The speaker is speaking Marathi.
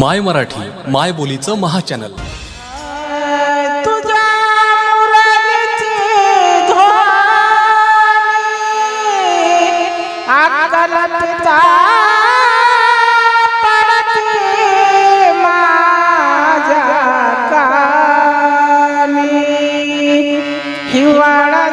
माय मराठी माय बोलीचं महाचॅनल. माझ्या हिवाळा